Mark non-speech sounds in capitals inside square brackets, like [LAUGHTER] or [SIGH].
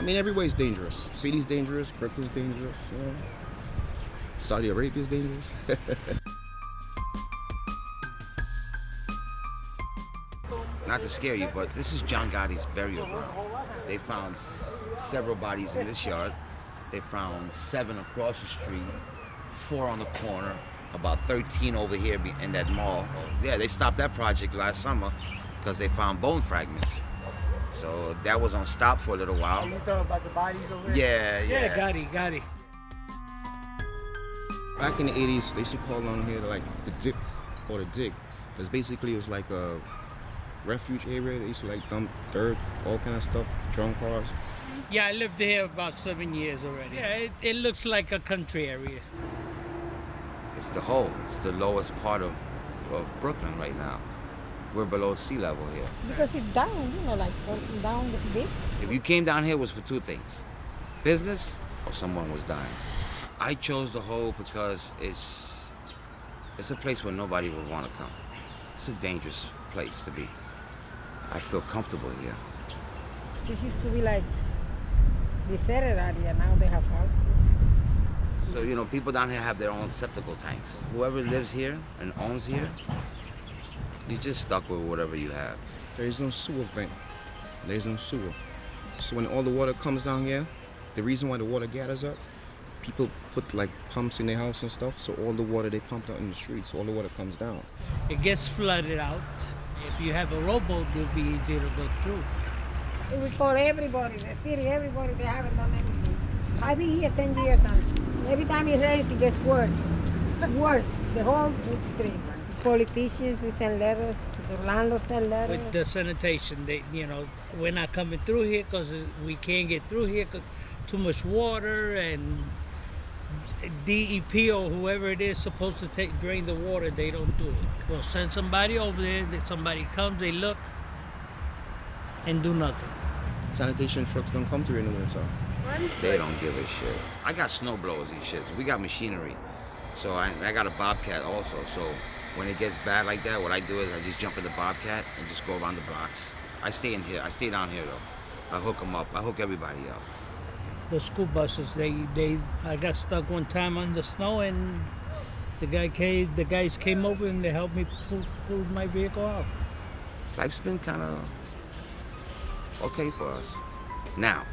mean, every everywhere's dangerous. City's dangerous, Brooklyn's dangerous, you know. Saudi Arabia's dangerous. [LAUGHS] Not to scare you, but this is John Gotti's burial ground. They found several bodies in this yard. They found seven across the street, four on the corner, about 13 over here in that mall. Yeah, they stopped that project last summer because they found bone fragments. So that was on stop for a little while. You talking about the bodies over there? Yeah, yeah. Yeah, got it. Back in the 80s, they used to call on here like the dip or the dig. Because basically it was like a refuge area. They used to like dump dirt, all kind of stuff, drunk cars. Yeah, I lived here about seven years already. Yeah, it, it looks like a country area. It's the hole. It's the lowest part of, of Brooklyn right now. We're below sea level here. Because it's down, you know, like down the deep. If you came down here, it was for two things. Business or someone was dying. I chose the hole because it's, it's a place where nobody would want to come. It's a dangerous place to be. I feel comfortable here. This used to be like deserted area. Now they have houses. So, you know, people down here have their own septical tanks. Whoever lives here and owns here, you're just stuck with whatever you have. There is no sewer vent. There's no sewer. So when all the water comes down here, the reason why the water gathers up, people put like pumps in their house and stuff, so all the water they pump out in the streets, all the water comes down. It gets flooded out. If you have a rowboat, it'll be easier to go through. It We call everybody, the city, everybody, they haven't done anything. I've been here 10 years and every time it rains, it gets worse. worse, the whole street. Politicians, we send letters, the landlords send letters. With the sanitation, they, you know, we're not coming through here because we can't get through here because too much water and DEP or whoever it is supposed to take drain the water, they don't do it. We'll send somebody over there, somebody comes, they look, and do nothing. Sanitation trucks don't come through in the winter. They don't give a shit. I got snow blowers and shit. We got machinery. So I, I got a Bobcat also. So when it gets bad like that, what I do is I just jump in the Bobcat and just go around the blocks. I stay in here. I stay down here though. I hook them up. I hook everybody up the school buses. They they I got stuck one time on the snow and the guy came the guys came over and they helped me pull, pull my vehicle out. Life's been kind of okay for us. Now,